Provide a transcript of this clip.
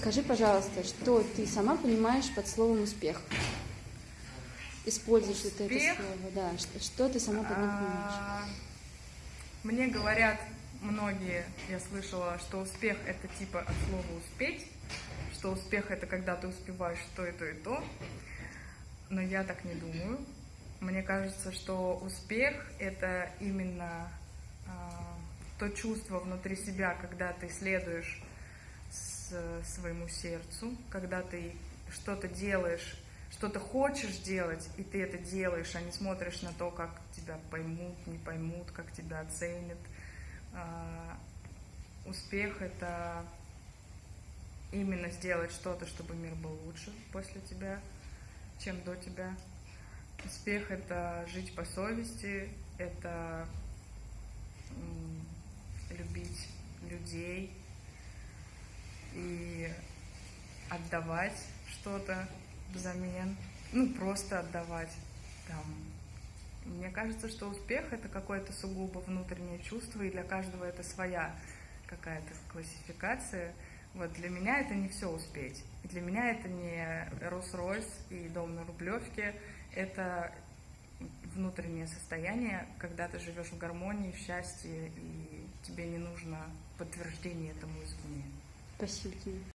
Скажи, пожалуйста, что ты сама понимаешь под словом успех? Используешь ли ты это слово? Да. Что, что ты сама под ним понимаешь? А, Мне говорят многие, я слышала, что успех это типа от слова успеть, что успех это когда ты успеваешь то и то и то, но я так не думаю. Мне кажется, что успех это именно а, то чувство внутри себя, когда ты следуешь своему сердцу, когда ты что-то делаешь, что-то хочешь делать, и ты это делаешь, а не смотришь на то, как тебя поймут, не поймут, как тебя оценят. А, Успех это именно сделать что-то, чтобы мир был лучше после тебя, чем до тебя. Успех это жить по совести, это любить людей и отдавать что-то взамен, ну просто отдавать. Там. Мне кажется, что успех это какое-то сугубо внутреннее чувство, и для каждого это своя какая-то классификация. Вот для меня это не все успеть. Для меня это не Rolls-Royce и дом на Рублевке. Это внутреннее состояние, когда ты живешь в гармонии, в счастье, и тебе не нужно подтверждение этому извне. Спасибо тебе.